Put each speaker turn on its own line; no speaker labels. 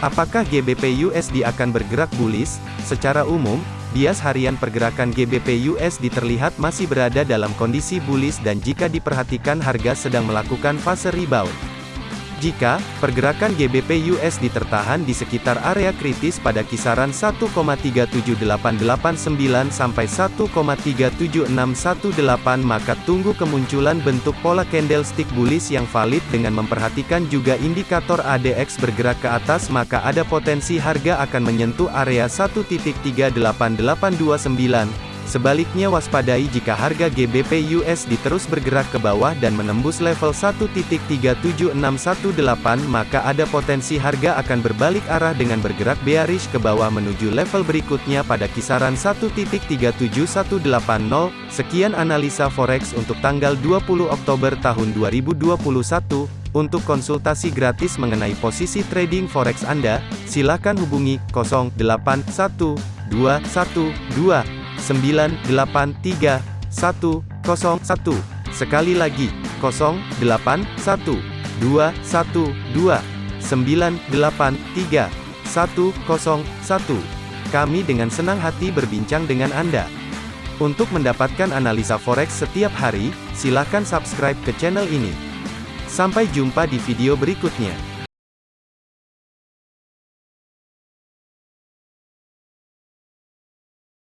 Apakah GBP USD akan bergerak bullish? Secara umum, bias harian pergerakan GBP USD terlihat masih berada dalam kondisi bullish dan jika diperhatikan harga sedang melakukan fase rebound. Jika pergerakan GBP USD tertahan di sekitar area kritis pada kisaran 1,37889 sampai 1,37618 maka tunggu kemunculan bentuk pola candlestick bullish yang valid dengan memperhatikan juga indikator ADX bergerak ke atas maka ada potensi harga akan menyentuh area 1.38829 Sebaliknya waspadai jika harga GBP USD terus bergerak ke bawah dan menembus level 1.37618 maka ada potensi harga akan berbalik arah dengan bergerak bearish ke bawah menuju level berikutnya pada kisaran 1.37180. Sekian analisa forex untuk tanggal 20 Oktober tahun 2021. Untuk konsultasi gratis mengenai posisi trading forex Anda, silakan hubungi 081212 983 101. Sekali lagi, 081 212 983 101. Kami dengan senang hati berbincang dengan Anda. Untuk mendapatkan analisa forex setiap hari, silakan subscribe ke channel ini. Sampai jumpa di video berikutnya.